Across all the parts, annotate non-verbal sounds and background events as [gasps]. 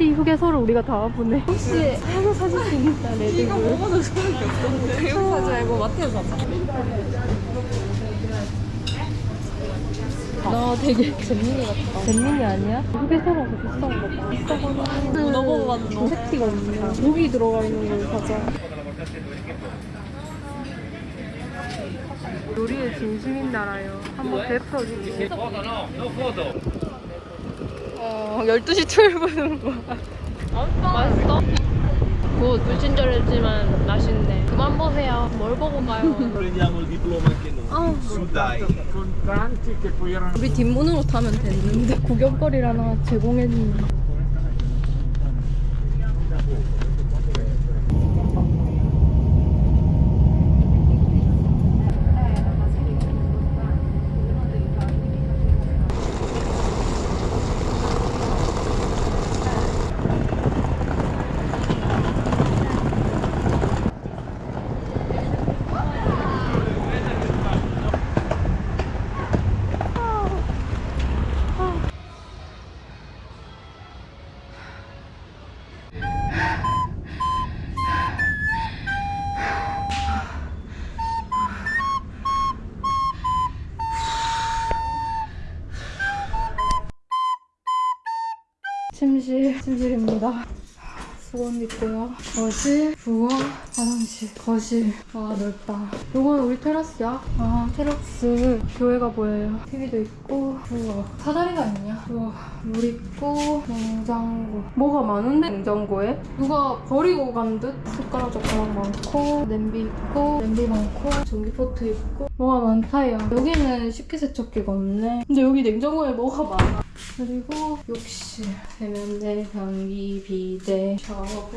코미디 휴게소를 우리가 다 보네. 혹시 하나 사줄 수 있다, 레드불. 이거 먹어도 소용이 없던데. 사지 말고 마트에서 사자. 나 되게 잼민이 같다. 잼민이 아니야? 휴게소라서 비싼 거 봐. 비싸거나. 문어버거 같은 거. 패티가 없네. 고기 들어가 있는 걸 사자. 요리의 진심인 나라요. 한번 베풀어주지. 어, 12시 출근인 거야. 맛있어? 뭐 불친절했지만 맛있네. 그만 보세요. 뭘 보고 가요? 우리 뒷문으로 타면 됐는데 구경거리를 하나 제공했는데. 거실, 부엌, 화장실, 거실. 와, 넓다. 요건 우리 테라스야. 아, 테라스. 교회가 보여요. TV도 있고, 우와. 사다리가 있냐? 우와. 물 있고, 냉장고. 뭐가 많은데, 냉장고에? 누가 버리고 간 듯? 숟가락 젓가락 많고, 냄비 있고, 냄비 많고, 전기포트 있고. 뭐가 많다요. 여기는 식기 세척기가 없네. 근데 여기 냉장고에 뭐가 많아. 그리고 욕실, 세면대, 변기, 비데, 샤워부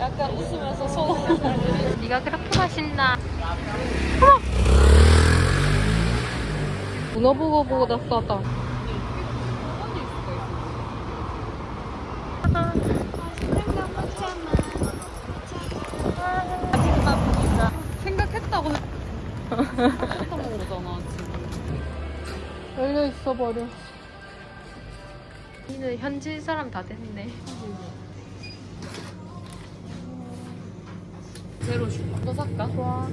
약간 웃으면서 손. 네가 그렇게 맛있나? 문어 보고 보다 싸다. 생각했다고 햄버거 먹잖아 지금. 열려 있어 버려. 이는 현지 사람 다 됐네. 제로 줄까? 또 살까? 좋아.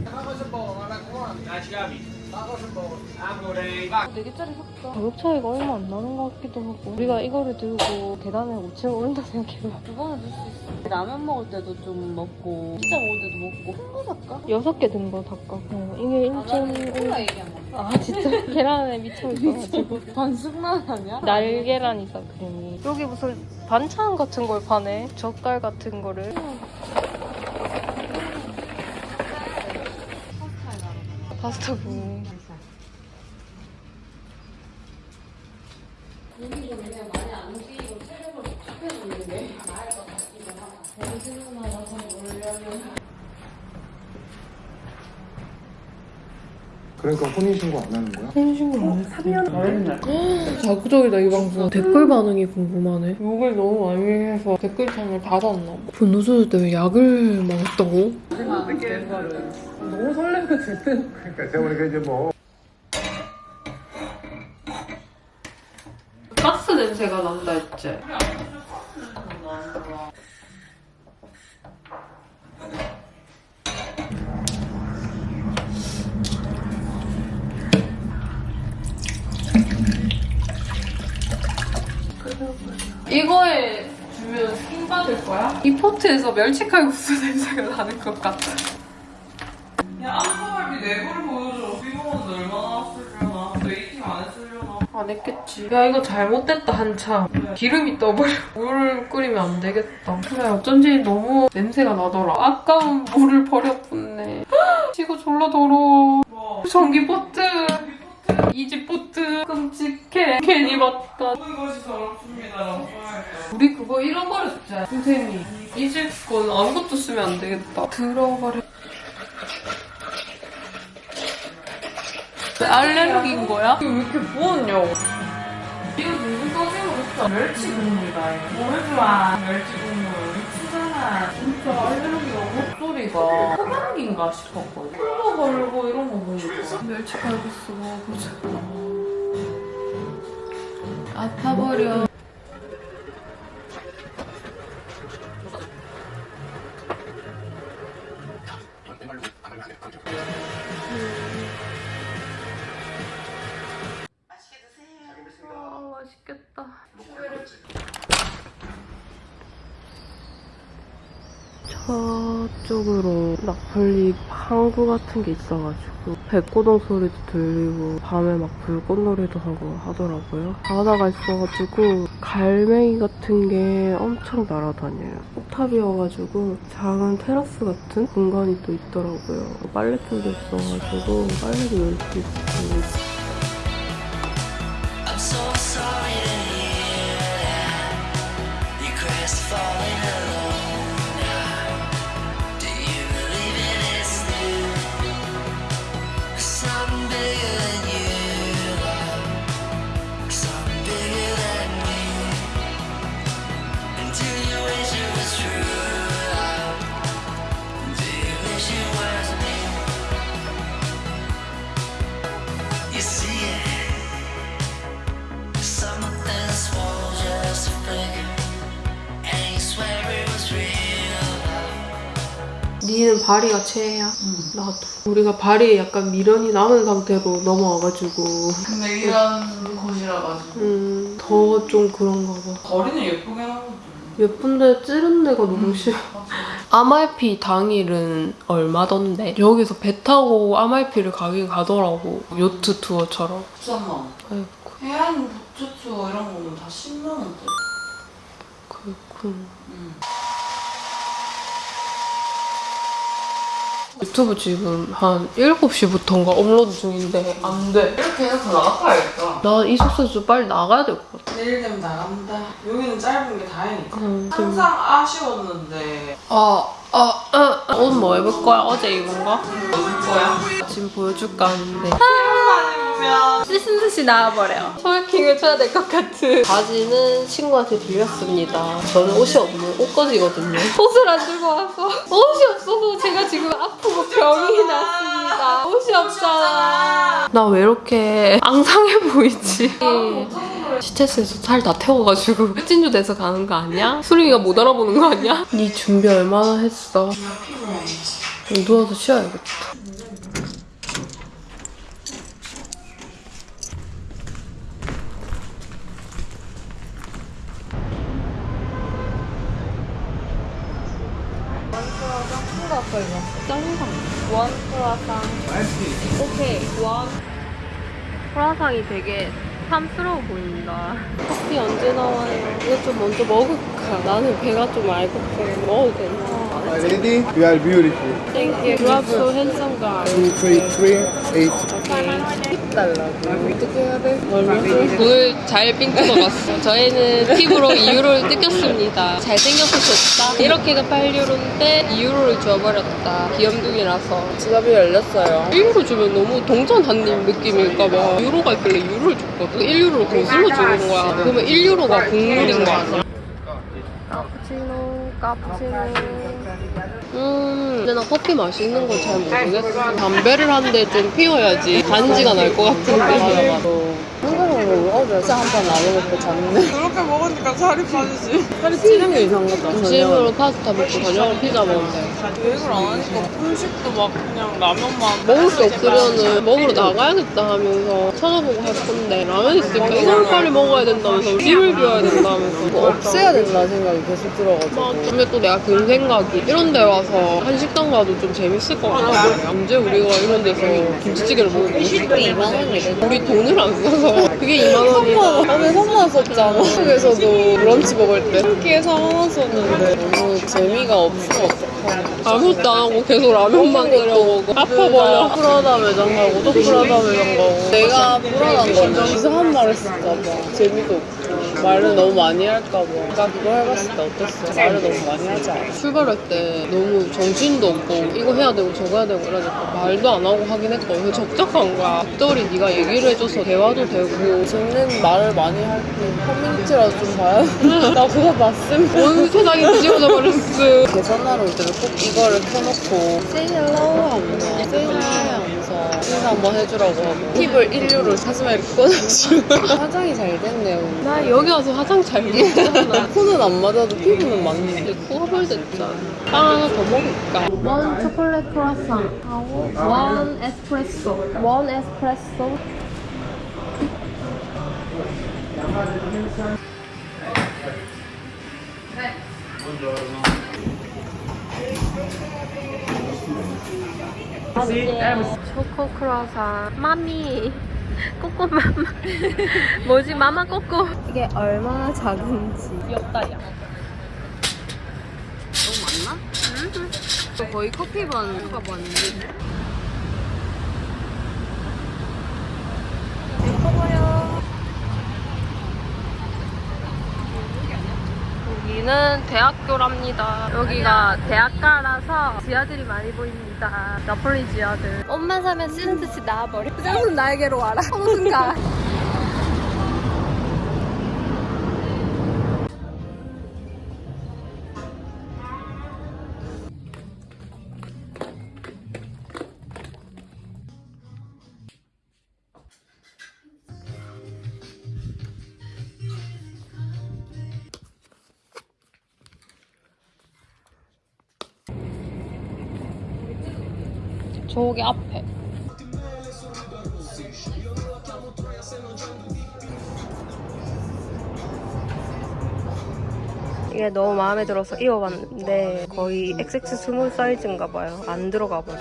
네 개짜리 살까? 가격 차이가 얼마 안 나는 것 같기도 하고 우리가 이거를 들고 계단을 5층 오른다 생각해봐 그거는 들수 있어. 라면 먹을 때도 좀 먹고 피자 먹을 때도 먹고 큰 거 살까? 여섯 개 든거 닦아 어, 이게 아, 나는 1점 콜라 얘기한 거. 아 진짜? 계란에 미쳐있어가지고 반숙만 아니야? 날계란이다 그림이. 여기 무슨 반찬 같은 걸 파네. 젓갈 같은 거를. 파스타고 그러니까 혼인신고 안 하는 거야? 생신고 안 했어. 자극적이다 이 방송. 댓글 반응이 궁금하네. 욕을 너무 많이 해서 댓글창을 닫았나 봐. 분노소들 때문에 약을 먹었다고? 너무 설레면 될 때. 그러니까 제가 보니까 이제 뭐 가스 냄새가 난다 했지? 이거에 주면 킹 받을 거야? 이 포트에서 멸치칼국수 [laughs] 냄새가 나는 것 같아. 야, 안성할비 내부를 보여줘. 비공원도 얼마나 쓰려나? 웨이팅 안 했으려나? 안 했겠지. 야 이거 잘못됐다 한참. 기름이 떠버려. 물 끓이면 안 되겠다. 그래 어쩐지 너무 냄새가 나더라. 아까운 물을 버렸었네. 이거 [gasps] 졸라 더러워. 뭐? 전기 포트. 이지포트 끔찍해 괜히 봤다 이것이 더럽습니다. 우리 그거 잃어버렸지 선생님이 잊을 건 아무것도 쓰면 안 되겠다 들어버려 왜 알레르기인 거야? 이거 왜 이렇게 부었냐고. 이거 누구 선생님 했어? 멸치 국물이다. 뭘 좋아? 멸치 국물. 미치잖아. 진짜 알레르기가 목소리가 호감기인가 싶었거든. 콜로 걸고 이런 거 보니까. 멸치 칼국수 먹어보자 아파버려 저쪽으로 낙설리 항구 같은 게 있어가지고 백고동 소리도 들리고 밤에 막 불꽃놀이도 하고 하더라고요. 바다가 있어가지고 갈매기 같은 게 엄청 날아다녀요. 폭탑이어가지고 작은 테라스 같은 공간이 또 있더라고요. 빨래줄도 있어가지고 빨래도 넣을 수 있고 니는 바리가 최애야? 나도. 우리가 바리에 약간 미련이 남은 상태로 넘어와가지고 근데 이런 곳이라 가지고. 음, 더 좀 그런가 봐. 거리는 예쁘게 하거든. 예쁜데 찌른 데가 너무 싫어. 아말피 당일은 얼마던데? 여기서 배 타고 아말피를 가긴 가더라고. 요트 투어처럼. 13만 원. 아이고, 해안 보트 투어 이런 거는 다 10만 원대. 그렇군. 음. 유튜브 지금 한 7시부터인가 업로드 중인데 안 돼. 이렇게 해서 나가야겠다. 나이 숙소에서 빨리 나가야 될 것 같아. 내일 되면 나간다. 여기는 짧은 게 다행이다. 음, 좀- 항상 아쉬웠는데 아, 아, 아, 아. 옷뭐 입을 거야? 어제 입은 거? 어디 거야? 지금 보여줄까 하는데. 씻은 듯이 나와버려. 소개팅을 쳐야 될 것 같은. 바지는 친구한테 빌렸습니다. 저는 옷이 없는 옷거지거든요. 옷을 안 들고 와서 옷이 없어서 제가 지금 아프고 병이 났습니다. 옷이 없잖아. 나 왜 이렇게 앙상해 보이지? 시체스에서 살 다 태워가지고 [laughs] 찐주 돼서 가는 거 아니야? 수림이가 못 알아보는 거 아니야? [laughs] 네 준비 얼마나 했어? 누워서 쉬어야겠다. 원 크라상. 오케이, 원. 크라상이 되게 탐스러워 보인다. 커피 언제 나와요? 이거 좀 먼저 먹을까? 나는 배가 좀 알고프 먹어도 되나? Ready? You are beautiful. Thank you. You are so handsome guy. Two, three, three, eight. 팁 달라고. 어떻게 해야 돼? 오늘 잘삥 뜯어갔어. 저희는 팁으로 2유로를 뜯겼습니다. 잘생겨서 좋다. 이렇게가 8유로인데 2유로를 줘버렸다. 귀염둥이라서. 지갑이 열렸어요. 1유로 주면 너무 동전 한입 느낌일까봐 유로가 있길래 유로를 줬거든. 1유로를 거슬러 주는 거야. 그러면 1유로가 국물인 거야. 카푸치노, 카푸치노. 음, 근데 나 커피 맛있는 건 잘 모르겠어. 담배를 한 대 좀 피워야지 간지가 날 것 같은데. 한국으로 어제 진짜 한판 나눠 먹고 잤네. 그렇게 먹으니까 살이 빠지지. 살이 찌는 게 이상하다. 점심으로 파스타 먹고 저녁으로 피자 먹는데. 계획을 안 하니까 음식도 막 그냥 라면만 먹을 게 없으면은 먹으러 나가야겠다 하면서 찾아보고 할 건데 라면 있으니까 이걸 빨리 먹어야 된다면서 집을 비워야 된다면서 뭐 없애야 된다 생각이 계속 들어가지고. 근데 또 내가 든 생각이 이런 데 와서 한식당 가도 좀 재밌을 것 같아 언제 우리가 이런 데서 김치찌개를 먹고 20대 2만 원이래 우리 돈을 안 써서 그게 2만 원이다. 밤에 3만 원 썼잖아. 한국에서도 브런치 먹을 때 4만 원 썼는데 너무 재미가 어떡하냐. 아무것도 안 하고 계속 라면만 끓여 먹어. 아파버려. 프라다 매장 가고 또 프라다 매장 가고. 내가 불안한 건 이상한 말 했을까봐. 재미도 없고. 말을 너무 많이 할까봐. 아까 그거 해봤을 때 어땠어? 말을 너무 많이 하지 않아? 출발할 때 너무 정신도 없고 이거 해야 되고 저거 해야 되고 이러니까 말도 안 하고 하긴 했거든. 적적한 거야. 적절히 네가 얘기를 해줘서 대화도 되고 재밌는 말을 많이 할때 커뮤니티라도 좀 봐야 [laughs] 나 그거 봤음. 온 세상이 뒤집어져 버렸어. [laughs] 계산하러 올 때는 꼭 이거를 켜놓고 say hello 하면서 say hi 하면서 인사 한번 해주라고 하고 팁을 인류를 사슴에 이렇게 꽂아주고 [laughs] 화장이 잘 됐네요. 나 여기 와서 화장 잘 됐잖아. 코는 안 맞아도 피부는 맞는데 코가 벌 됐잖아. 빵 하나 더 먹을까? 원 초콜릿 크로아상 하고 원 에스프레소. 원 에스프레소. 초코 크로아상. 마미. 꼬꼬 마마. 뭐지? 마마 꼬꼬. 이게 얼마나 작은지. 귀엽다 야. 너무 많나? 응. 거의 커피 반 수가 반인데. 여기는 대학교랍니다. 여기가 대학가라서 지하들이 많이 보입니다. 나폴리 지하들. 옷만 사면 쓰는 듯이 나와버려. 부장은 나에게로 와라. [laughs] 어느 순 간. 저기 앞에. 이게 너무 마음에 들어서 입어봤는데 거의 XX small 사이즈인가 봐요. 안 들어가 버려.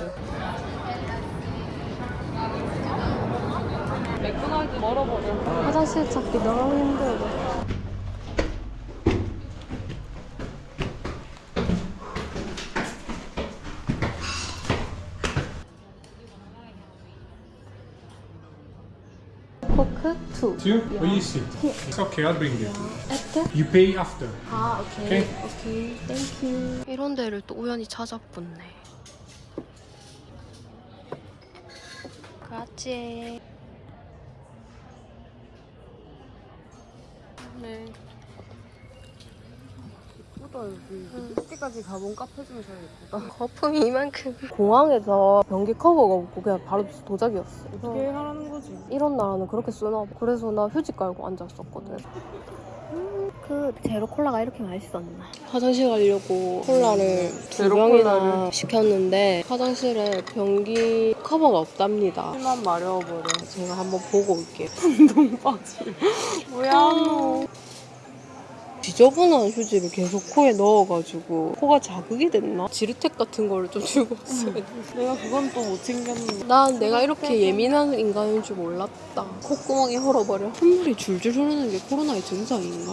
맥도날드 멀어버려. 화장실 찾기 너무 힘들어. 2. Two? Where you sit? It's okay, I'll bring you. After? You pay after. 아, OK. OK. OK. Thank you. 이런 데를 또 우연히 찾아봤네. 그렇지. 네. 예쁘다 여기. 그때까지 가본 카페 중에 제일 예쁘다. 거품이 이만큼. [laughs] 공항에서 변기 커버가 없고 그냥 바로 도자기였어. 어떻게 하라는 거지? 이런 나라는 그렇게 쓰나 봐. 그래서 나 휴지 깔고 앉았었거든. 그 제로 콜라가 이렇게 맛있었나? 화장실 가려고 콜라를 두 병이나 시켰는데 화장실에 변기 커버가 없답니다. 심한 마려워버려. 제가 한번 보고 올게요. [laughs] 운동 바지. 뭐야 너. 지저분한 휴지를 계속 코에 넣어가지고 코가 자극이 됐나? 지르텍 같은 거를 좀 주고 왔어요. [laughs] 내가 그건 또 못 챙겼는데. 난 내가 이렇게 예민한 인간인 줄 몰랐다. 콧구멍이 헐어버려. 콧물이 줄줄 흐르는 게 코로나의 증상인가?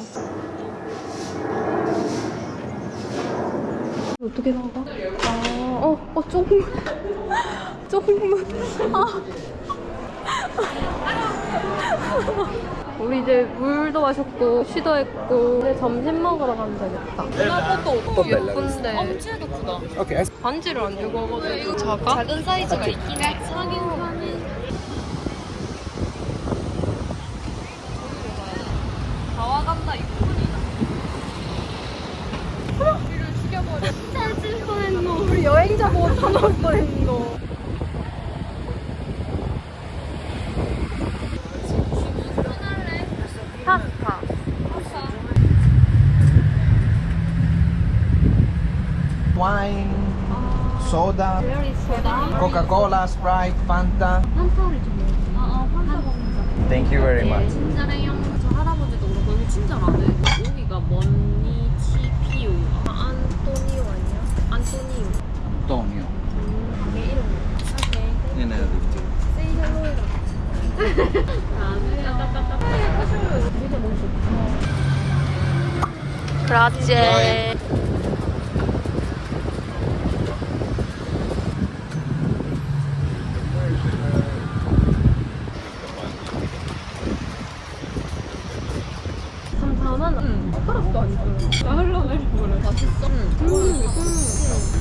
어떻게 나가? 아, 어, 어, 조금만. [laughs] 조금만. 아. 우리 이제 물도 마셨고, 쉬도 했고, 이제 점심 먹으러 가면 되겠다. 나 것도 너무 예쁜데. 엄지도 크다. 반지를 안 주고 와가지고. 이거 작아? 작은 사이즈가 있긴 해. 사긴 사긴. 다 와간다, 이쁜이다. 우리를 죽여버려. [laughs] 짜질 뻔했노. 우리 여행자 보고 타나올 뻔했노. 소다 코카콜라, 스프라이트, 판타 판타를 좀 먹어. 아, 아 판타 먹는 거. Thank you very 네, much. 친절해요. 저 할아버지도 그렇고 여기 친절하네 여기가 머니치피오. 아, 안토니오 아니야? 안토니오. 안토니오. 가게 이름 오케이 네네 Say hello. [laughs] 아, 네. 다음에 그렇지 삼삼한 응. 젓가락도 안 줘. 나 흘러내려버려. 맛있어? 응. 음.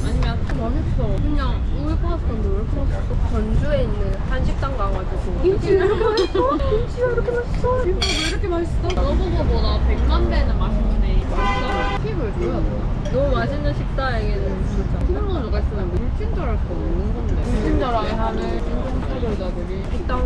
아니면 맛있어. 그냥 우유 파스타인데 왜 맛있어? 전주에 있는 한식당 가가지고 김치가 [laughs] 이렇게 맛있어? 김치가 이렇게 맛있어? 김치가 왜 이렇게 맛있어? 너보고보다 백만 배는 맛있네. 맛있어? 팁을 줘야 돼. 너무 맛있는 식당에는 진짜 튀김가루가 있으면 물친절할 수 없는 건데 물친절하게 하는 인공사료자들이 식당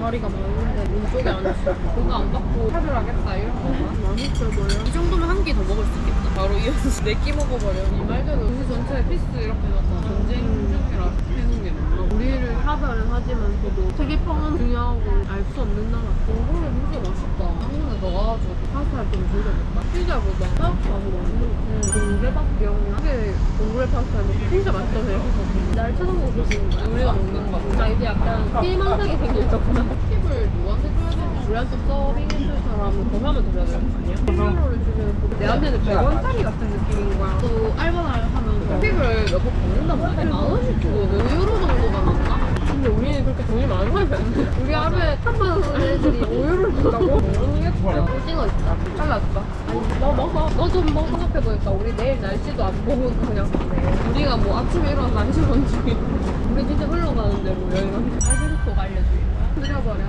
자리가 많은데 안 있어. 그거 안 받고 차별하겠다 이런 거만 맛있어 보여 이 정도면 한 끼 더 먹을 수 있겠다. 바로 이어서 [laughs] 네끼 먹어버려. 이 말대로 우리 전체에 피스 이렇게 넣어서 전쟁 중이라 해놓은 게 많아. 우리를 차별은 하지만서도 세계평은 중요하고 알 수 없는 나라. 몽골은 진짜 맛있다 넣어가지고 파스타를 좀 즐겨볼까? 피자보다 파스타가 더 맛있는 거 동대박 기억나? 그게 몽골 파스타인데 진짜 맛있다고 생각해서 날 쳐다보고 계시는 거야? 우리가 먹는 거. 자, 이제 약간 피망상이 생겼구나. 팁을 누구한테 줘야 되지? 우리한테 서빙해줄 사람은 더 하면 드려야 되는 거 아니야? 1유로를 주면 내한테는 100원짜리 같은 느낌인 거야. 또 알바를 하면서 팁을 몇번 받는단 말이야. 만 원씩 주고 5유로 정도가 맞나? 근데 우리는 그렇게 돈이 많은 사람이 아닌데 우리 하루에 3만 원 애들이 5유로를 준다고? 모르겠어 오징어 있다. 잘라줄까? 아니 너 먹어. 너 좀 먹어. 생각해보니까 우리 내일 날씨도 안 보고 그냥 가네 우리가 뭐 아침에 일어나서 안 시간 중에 우리 진짜 흘러가는 대로 여행하는 알베르토가 알려주는 거야? 그려버려.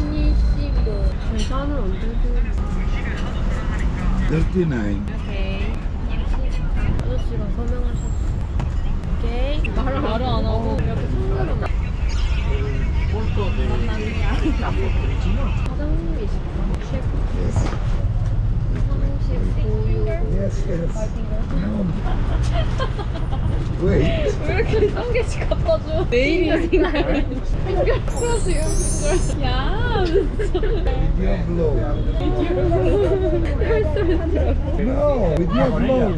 눈이 씹고 계산은 언제 주 39. 오케이. 아저씨가 설명하셨어 오케이. 말을 말을 안 하고 이렇게 손으로 사장님이시구나 셰프 35유 Yes, yes. Wait. 왜 이렇게 한 개씩 갖다 줘? 내일이 생각이 핑글 플러스 핑글 야 With your blow. No, with your blow.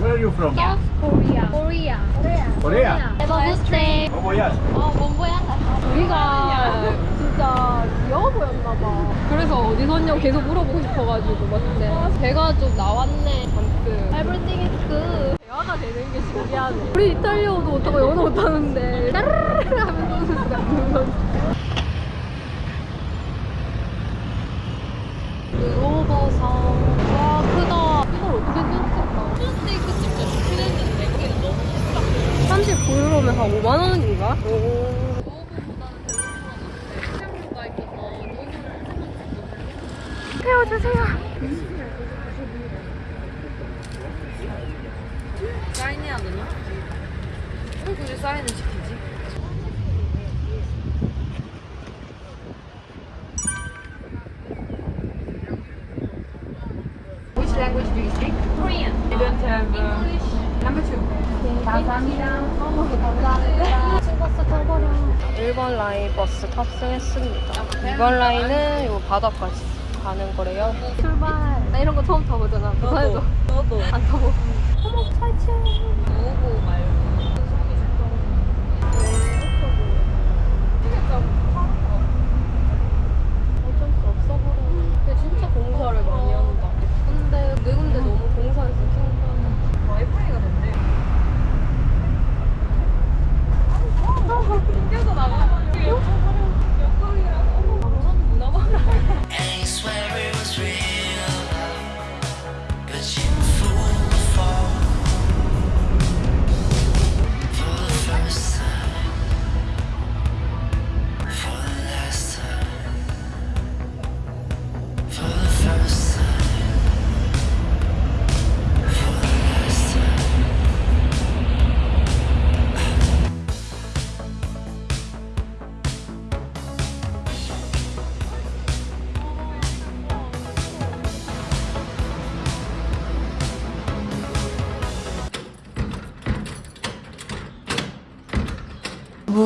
Where are you from? Korea. Korea. Namaste. Bon voyage. 어, 뭔보야? 우리가 진짜 귀여워 보였나 봐 그래서 어디 샀냐고 계속 물어보고 싶어가지고 맞는데 배가 좀 나왔네 잔뜩 Everything is good. 대화가 되는 게 신기하네 우리 이탈리아어도 못하고 영어도 못하는데 따르르르 하면 노는 수가 있는 건 그로버상 와 크다 이걸 어떻게 생각했다 스테이크 진짜 좋긴 했는데 거기는 너무 39유로면 한 5만 원인가? 오 태워주세요 사인해야 되나? 왜 굳이 사인을 시키지? Which language do you speak? Korean. I don't have English. Number two. 감사합니다. 감사합니다. 버스 타버려. 1번 라인 버스 탑승했습니다. 2번 라인은 요 바다까지 가는 거래요. 출발. 나 이런 거 처음 타보잖아. 부산에도. 너도. 안 타보. 어머, 살치. 누구 말고.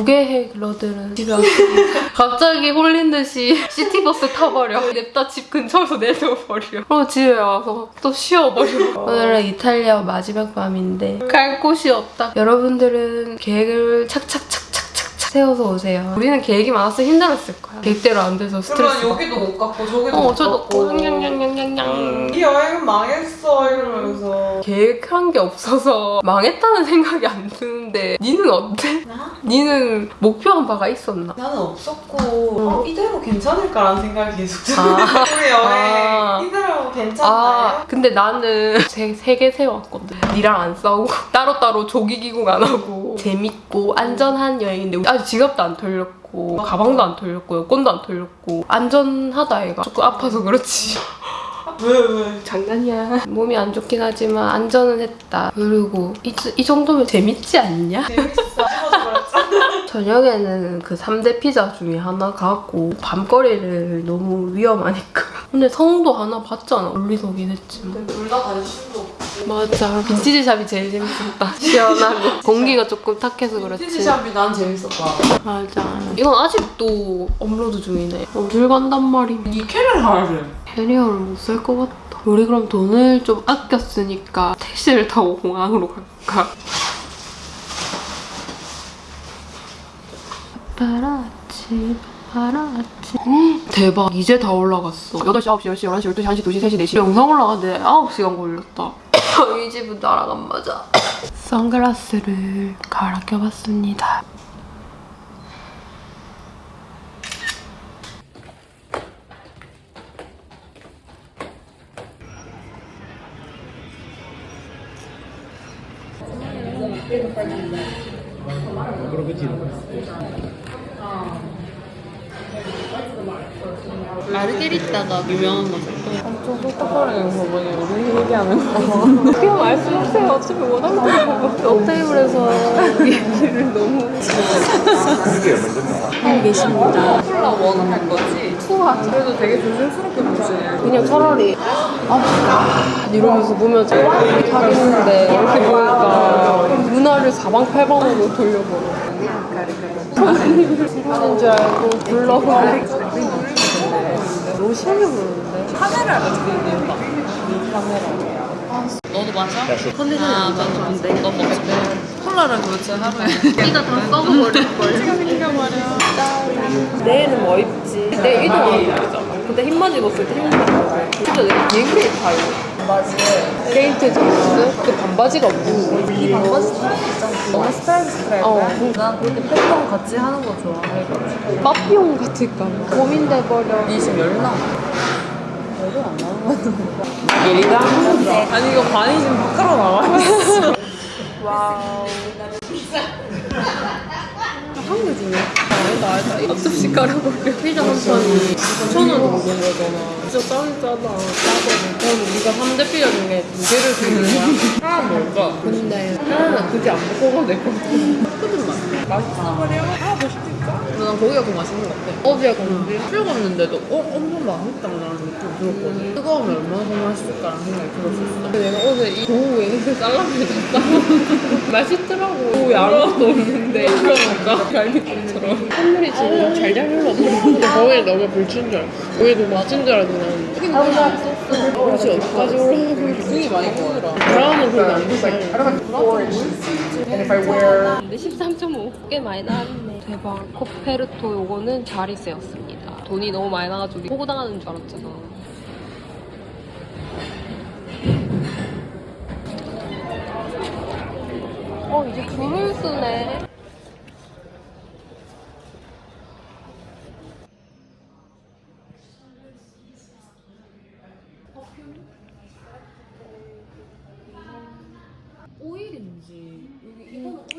무계획러들은 집에 왔습니다. 갑자기 홀린 듯이 city bus 타버려. 냅다 집 근처에서 내려버려. 그리고 집에 와서 또 쉬어버려. [laughs] 오늘은 이탈리아 마지막 밤인데 갈 곳이 없다. 여러분들은 계획을 착착착착착착 세워서 오세요. 우리는 계획이 많아서 힘들었을 거야. 계획대로 안 돼서 스트레스 그러면 여기도 못 갔고 저기도 어, 못 저도 갔고. 냥냥냥냥냥 망했어 이러면서 계획한 게 없어서 [laughs] 망했다는 생각이 안 드는데 니는 어때? 니는 목표한 바가 있었나? 나는 없었고 어, 이대로 괜찮을까라는 생각이 계속 들어요. 아. 우리 여행 아. 이대로 괜찮나요? 아 근데 나는 세개 세웠거든 니랑 안 싸우고 [laughs] 따로따로 조기 기국 안 하고 재밌고 안전한 여행인데 아직 지갑도 안 털렸고 가방도 안 털렸고 여권도 안 털렸고 안전하다 얘가 조금 아파서 그렇지 [laughs] 왜 왜? 장난이야 몸이 안 좋긴 하지만 안전은 했다 그리고 이, 이 정도면 재밌지 않냐? 재밌어. [laughs] 저녁에는 그 3대 피자 중에 하나 가고 밤거리를 너무 위험하니까 근데 성도 하나 봤잖아 물리석이긴 했지만 둘다 관심도 없고. 맞아. 빈티지 샵이 제일 재밌었다. [laughs] 시원하고. 공기가 조금 탁해서 그렇지. 티지 샵이 난 재밌었다. 맞아. 이건 아직도 업로드 중이네. 어딜 간단 말이야 이 캐를 하래. 캐리어를 못 살 것 같다. 우리 그럼 돈을 좀 아꼈으니까 택시를 타고 공항으로 갈까? 파라치 파라치. 대박. 이제 다 올라갔어. 8시, 9시, 10시, 11시, 12시, 1시, 2시, 3시, 4시. 영상 올라가는데 9시간 걸렸다 [laughs] 이 집은 나랑 안 맞아. 선글라스를 갈아 껴봤습니다 마르게리따가 유명한 거죠. 엄청 똑똑하네요, 저번에 우리 얘기하는 거. 그냥 말씀하세요. 어차피 원하는 거. 옆테이블에서 얘기를 너무 하고 계십니다. 콜라 원할 거지? 투하. 그래도 되게 조심스럽게 보지. 그냥 차라리 아 이러면서 보면 우리 가겠는데 이렇게 보니까 문화를 사방팔방으로 돌려버려. 하는 줄 알고 불러버려. 너무 심하게 부르는데. 카메라를 지금 이유가. 너도 마셔? 컨디션이 아, 안난 좋은데. 넌 먹지. 콜라를 도대체 하루에. 이가 다 썩어버릴걸. 내일은 뭐 입지? 내일 이동하는 입잖아. 근데 흰만 입었을 때 입었어. 진짜 내가 비행기를 타요. 맞지. 게이트 진스? 그 반바지가 없고. 이 반바지 스타일. 너무 스타일 스타일. 어. 난 그렇게 패턴 같이 하는 거 좋아해가지고. 빠삐용 같을까 봐. 고민돼버려. 니 지금 열나 와. 열이 안 나오는 거야. 예리가? 아니 이거 반이 지금 밖으로 나와 있어. wow. 한개 중에? 아 니다, 아니다. 앞접시 깔아버려. 피자 한 판이 9,000원 정도인 거잖아. 진짜 짱 짜다. 짜거든. 그럼 우리가 3대 피자 중에 두 개를 주는 거야? 하나 먹을까? 근데 하나는 굳이 안 먹고 가도 될것 같아. 크든 맛. 맛있어 버려? 하나 더 시킬까? 근데 난 거기가 더 맛있는 것 같아. 어제 갔는데 출근했는데도 어? 엄청 맛있다라는 느낌 들었거든. 뜨거우면 얼마나 더 맛있을까라는 생각이 들었었어. 근데 내가 어제 이 도우에 살라미를 샀다. 맛있더라고. 도우에 아무것도 없는데 그러니까 갈비찜처럼. 콧물이 지금 잘잘 흘러 버리는데 거기에 너무 불친 줄 알았어. 거기에 너무 맞은 줄 알았는데 여긴 너무 맛있었어. 그렇지 어디까지 올라가고 눈이 많이 크더라. 브라운은 그렇게 안 비싸요. 근데 13.5. 꽤 많이 나왔네. 대박. 코페르토 요거는 자리세였습니다. 돈이 너무 많이 나가지고 호구당하는 줄 알았잖아. 어, 이제 줄을 쓰네.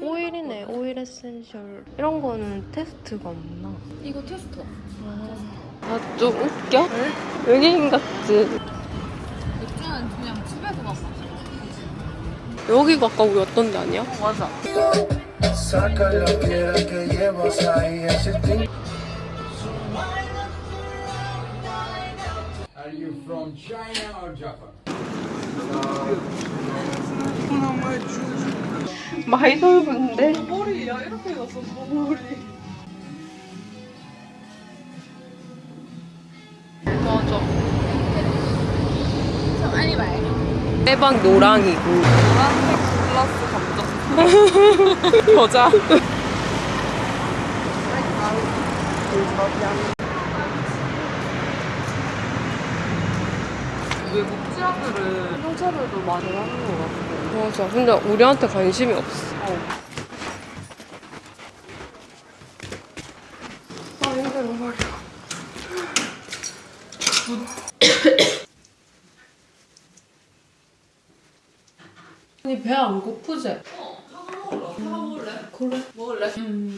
오일이네, 오일 essential. 이런 거는 테스트가 없나? 이거 테스터. 아, 좀 웃겨? 외계인 같지? 맥주는 그냥 집에서 마셔. 여기가 아까 우리 왔던 데 아니야? 맞아. 많이 넓은데? 머리야 이렇게 났어 머리. 맞아. 빼박 노랑이고. 노란색 플러스 감정. 여자. 외국 지하들은 형차별도 많이 하는 것 같아. 맞아. 근데 우리한테 관심이 없어. 아 힘들어 머리. 아니 배 안 고프지? 먹을래? 그래. 먹을래?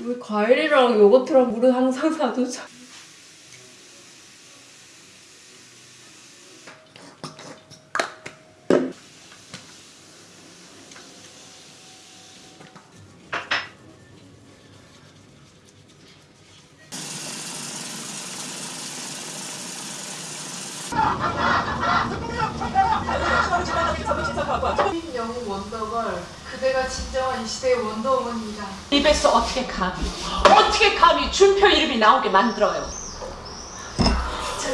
왜 과일이랑 요거트랑 물은 항상 사두자. 영웅 원더걸 그대가 진정한 이 시대의 원더우먼입니다. 입에서 어떻게 감히 어떻게 감히 준표 이름이 나오게 만들어요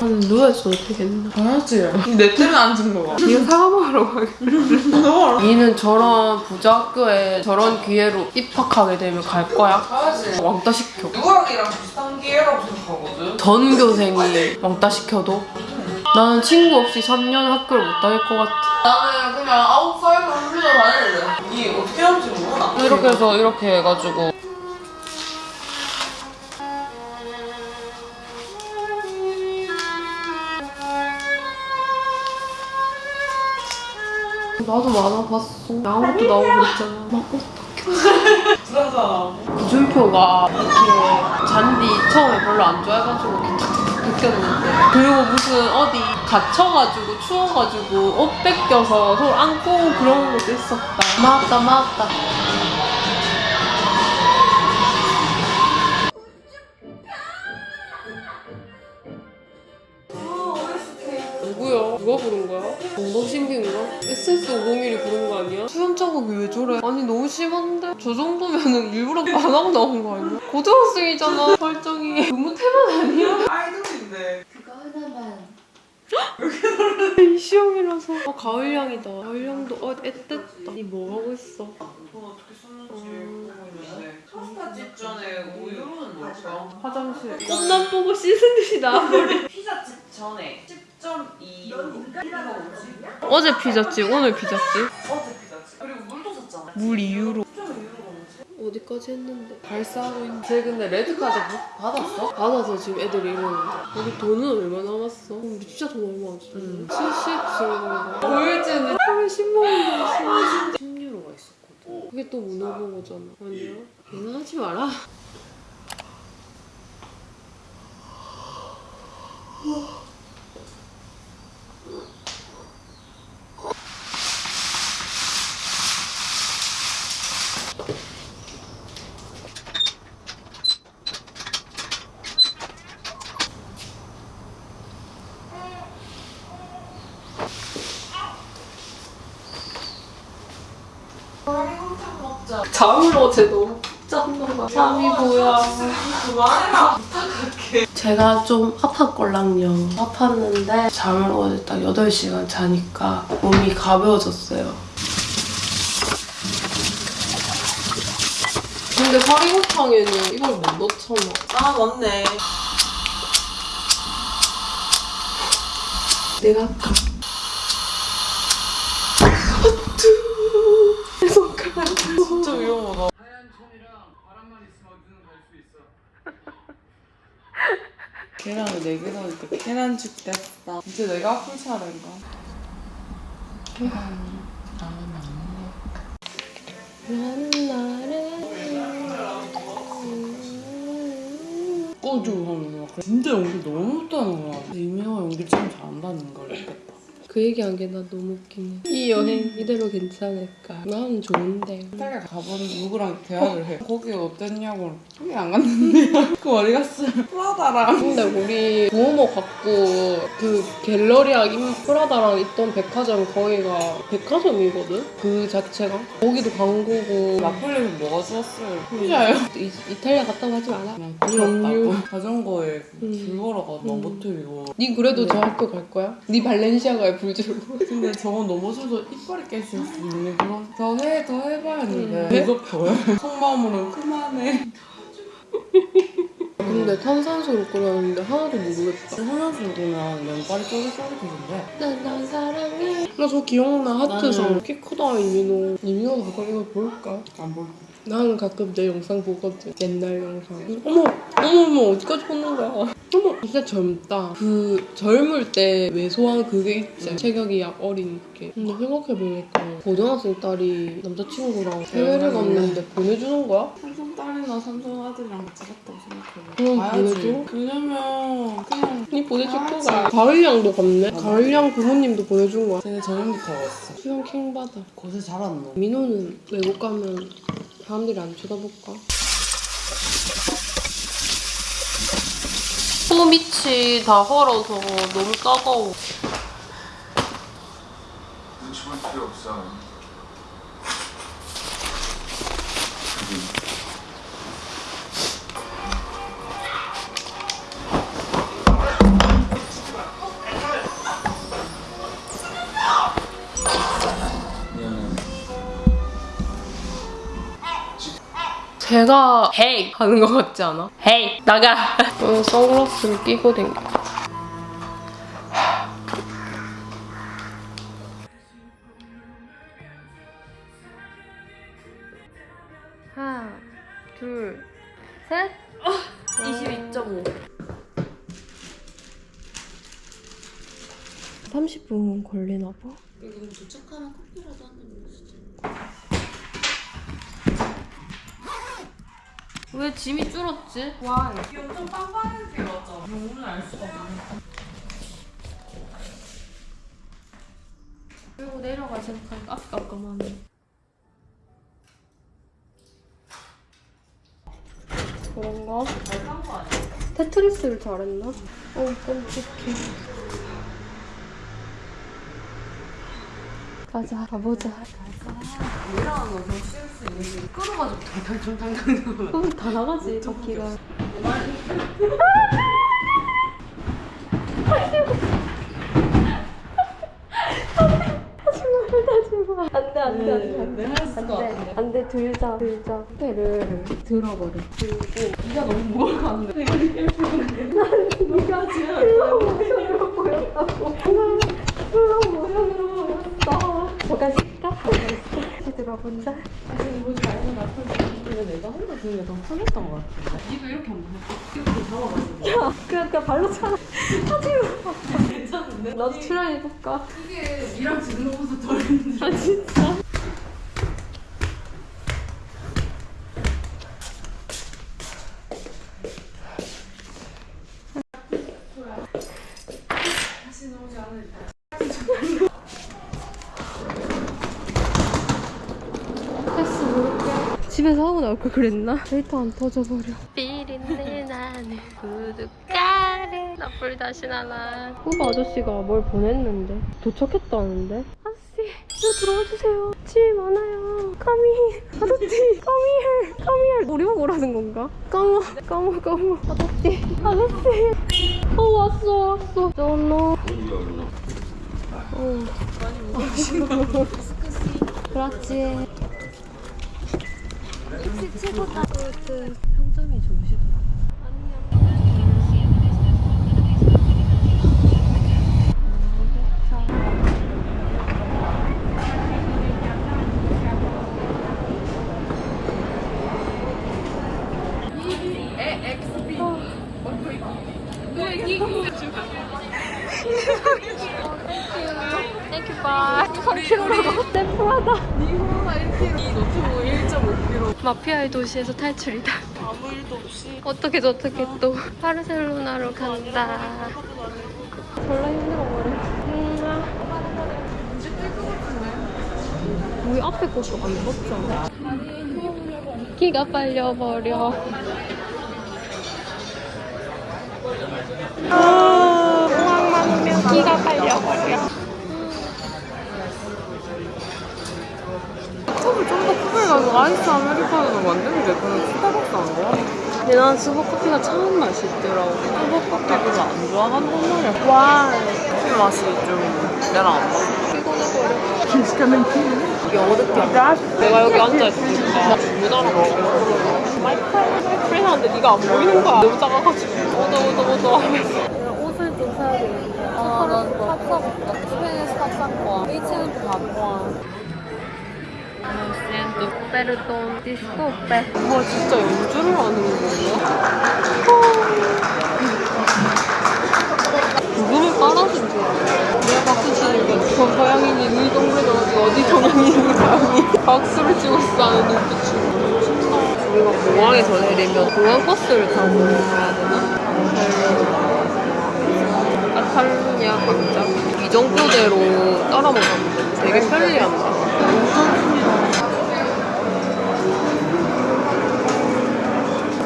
아니 누워있어 어떻게 했나? 알았지. 내 때는 안 죽는 거. 이거 사과 먹으러 가겠다. 이는 저런 부자 학교에 저런 기회로 입학하게 되면 갈 거야? 가야지. 왕따 시켜. 누구랑이랑 비슷한 기회라고 생각하거든. 전교생이 왕따 시켜도? 나는 친구 없이 3년 학교를 못 다닐 것 같아. 나는 그냥 아홉 살도 혼자 다닐래. 이 어떻게 하는지 모르나? 이렇게 해서 이렇게 해가지고 나도 만화 봤어. 양아것도 나오고 그랬잖아. 막 [laughs] 불안하잖아. 구준표가 이렇게 잔디 처음에 별로 안 좋아해가지고 이렇게 벗겼는데 그리고 무슨 어디 갇혀가지고 추워가지고 옷 뺏겨서 서로 안고 그런 것도 있었다. 맞다 맞다. 누구야? 누가 부른 거야? 엉덩신기인가? SS501이 부른 거 아니야? 수염 자국이 왜 저래? 아니 너무 심한데? 저 정도면은 일부러 [laughs] 안 하고 나온 거 아니야? 고등학생이잖아 설정이 너무 태만 아니야? 아이돌인데. 이 시험이라서 아 가을향이다 가을향도 어 앳됐다 니 뭐 하고 있어? 돈 어떻게 썼는지 보고 있는데. 파스타 직전에 우유로는 뭘까? 화장실 꽃남 보고 씻은 듯이 나와버려 피자집 전에 10.2 이거 뭐지? 어제 피자집 오늘 피자집 어제 피자집. 그리고 물도 샀잖아. 물 이후로 10.2 유로가 뭐지? 어디까지 했는데? 발사하고 있는데 쟤 근데 레드카드 부- 받았어? 받아서 지금 애들이 이러는데. 우리 돈은 얼마 남았어? 우리 진짜 돈 얼마 안 썼어 70 정도인가 보일지는? 하루에 10만 원 나왔어 10유로가 있었거든. 그게 또 문어버거잖아. 아니야? 걔는 하지 마라 잠을 어제 너무 푹 잤나 봐 잠이 뭐야 그만해라. 제가 좀 아팠걸랑요. 아팠는데 잠을 어제 딱 8시간 자니까 몸이 가벼워졌어요. 근데 사리곰탕에는 이걸 못 넣잖아. 아 맞네. 내가 할까? 내 손가락. 진짜 위험하다. [laughs] 계란을 4개 넣으니까 계란죽 됐다. 이제 내가 아플 차례인가? 나는 나를 꺼줘 하면 막 진짜 연기 너무 못하는 거야. 이명아 연기 참 잘한다는 걸 느꼈다. 그 얘기한 게 나 너무 웃기네. 이 여행 이대로 괜찮을까? 나는 좋은데. 이탈리아 가본 누구랑 대화를 해. 거기 어땠냐고. 거기 안 갔는데. [laughs] 그 어디 갔어요? 프라다랑. 근데 우리 부모모 갖고 그 갤러리아 임 프라다랑 있던 백화점 거기가 백화점이거든? 그 자체가 거기도 광고고 나폴리는 뭐가 좋았어요? 피자요. 이, 이탈리아 갔다고 하지 마라 그냥. 길었다고. 자전거에 음. 줄 걸어가 너못 틀리고. 니 그래도 네. 저 학교 갈 거야? 니 발렌시아가에 불 주고. 근데 저건 넘어져서 이빨이 깨질 수 있는 그런 더 해, 더 해봐야 했는데. 음. 계속 더해 [laughs] 속마음으로는 그만해. [laughs] 근데 탄산수로 끓였는데 하나도 모르겠다. 화장실 보면 면발이 쫄깃쫄깃해진대 난난 사람 나저 기억나. 하트상 키 크다 이민호. 이민호 가끔 이거 볼까? 안 볼. 나 는 가끔 내 영상 보거든 옛날 영상 어머 어머 어머 어디까지 보는 거야 어머 진짜 젊다 그 젊을 때 왜소한 그게 있지 체격이 약 어린 게 근데 생각해보니까 고등학생 딸이 남자친구랑 해외를 갔는데 보내주는 거야? 삼성 딸이나 삼성 아들이랑 같이 갔다고 생각해. 그럼 가야지. 보내줘? 왜냐면 그냥 니 보내줄. 거가 가을양도 갔네 가을양 부모님도 보내준 거야 쟤네 저녁부터 갔어. 수영 킹받아 곳에 잘 왔노. 민호는 외국 가면 사람들이 안 쳐다볼까? 코 밑이 다 헐어서 너무 따가워. 눈치 볼 필요 없어. 제가 헤이 하는 것 같지 않아? 헤이 나가. 어, 선글라스를 끼고 댕겨. 하나, 둘, 셋. 22.5. 30분 걸리나 봐. 그럼 도착하면 커피라도 한잔 먹으시죠. 왜 짐이 줄었지? 와. 이게 엄청 빵빵해지게 왔잖아. 오늘 알 수가 없네. 그리고 내려가 생각하니까 깜깜하네. 그런가? 잘산거 아니야? 테트리스를 잘했나? 어, 끔찍해. 가자, 가보자. 내려가는 거더 쉬울 수 있는 게 끌어가지고 탕탕탕탕탕 그럼 다 나가지, 바퀴가. 안돼, 안돼, 안돼. 안돼. 안돼, 들자, 들자. 배를 들어버려. 들고. 네가 너무 무거워가는데 내가 이렇게 네가 슬로우 모션으로 보였다고. 슬로우 모션으로 보였 쉴까? 다시 들어본다. 지금 보지 말고 나 근데 내가 혼자 드는 게 더 편했던 것 같아. 니도 이렇게 안 돼. 이렇게 잡아가지고. 야, 그러니까 발로 차. 하지 마. 괜찮은데? 나도 출연해볼까? 이게 니랑 지는 것보다 덜 힘들어. 아, 진짜? 패스 집에서 하고 나올 걸 그랬나? 데이터 안 터져버려. 삐린내 나는 구독가를 나불 다시 나나. 후보 아저씨가 뭘 보냈는데 도착했다는데? 아저씨, 이거 들어와 주세요. 짐이 많아요. 까미, 아저씨, 까미헬, 까미헬. 우리 보고 오라는 건가? 까모, 까모, 까모. 아저씨, 아저씨. 어 왔어, 왔어. 너너. 어. [laughs] 그렇지. 최고다. 평점이 좋으시더라. Thank you, bye. 3kg라고 샘플하다. 이 노트북 1.5kg. 마피아의 도시에서 탈출이다. 아무 일도 없이. 어떻게 어떻게 또 바르셀로나로 간다. 졸라 힘들어버려. 음. 우리 앞에 것도 안 입었잖아. 기가 빨려버려. 아, 기가 빨려버려. 컵을 크게 가서 아이스 아메리카노로 만드는 게 그냥 스타벅스 안 좋아? 근데 난 스벅커피가 참 맛있더라고. 스벅커피 별로 안 좋아한단 말이야. 와. 커피 맛이 좀 내랑 안 맞아. 이게 어둡게 내가 여기 앉아있으니까 누나랑 먹어 마이크를 프렌하는데 네가 안 보이는 거야 너무 작아가지고 오더 오더 오더 하면서 옷을 좀 사야 되는데. 아, 난탑 사볼까? 스페인에서 탑산 거야. 치즈는 바보야. 디스코 빼. 우와 진짜 연주를 하는 거야? 그거를 깔아준 줄 알아. 내가 박수 치니까 저 서양인이 눈이 동그래져가지고 어디 동양인인지 감이 [laughs] 박수를 치고 있어 하는 눈빛으로. 우리가 공항에서 내리면 공항 버스를 타고 가야 되나? 카탈루냐 광장? 이정표대로 따라만 가면 돼. 되게 편리한다.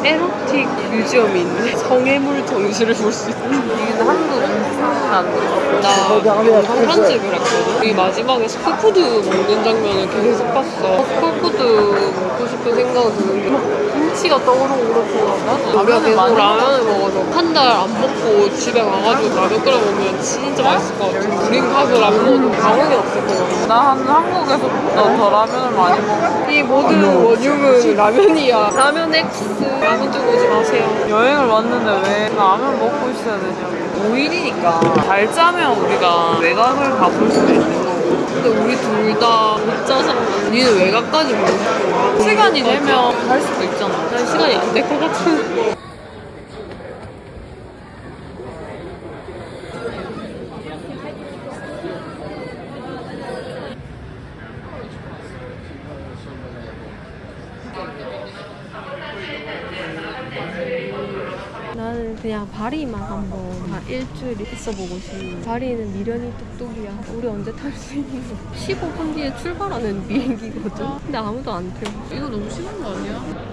erotic museum이 있네. 성애물 전시를 볼 수 있어. 이게 한국. 나 편집을 했거든. 이 마지막에 스쿨푸드 먹는 장면을 계속 봤어. 스쿨푸드 먹고 싶은 생각은 드는데 막 김치가 떠오르고 그렇구나. 우리가 계속 라면을 먹어서 한 달 안 먹고 집에 가가지고 라면 끓여 먹으면 진짜 맛있을 것 같아. 우린 가서 라면 먹어도 가망이 없을 것 같아. 난 한국에서보다 더 라면을 많이 먹어. 이 모든 원흉은 라면이야. 라면 X. 라면 좀 오지 마세요. 여행을 왔는데 왜 라면 먹고 있어야 되냐고. 5일이니까 잘 짜면 우리가 외곽을 가볼 수도 있는 거고. 근데 우리 둘 다못 짜서 니는 외곽까지 보고 싶어. 시간이 되면 갈 수도 있잖아. 난 시간이 안 될 것 같은. 그냥 바리만 한번 한 일주일 있어보고 싶어. 바리는 미련이 뚝뚝이야. 우리 언제 탈 수 있는 거? 15분 뒤에 출발하는 비행기거든. 근데 아무도 안 태워. 이거 너무 심한 거 아니야?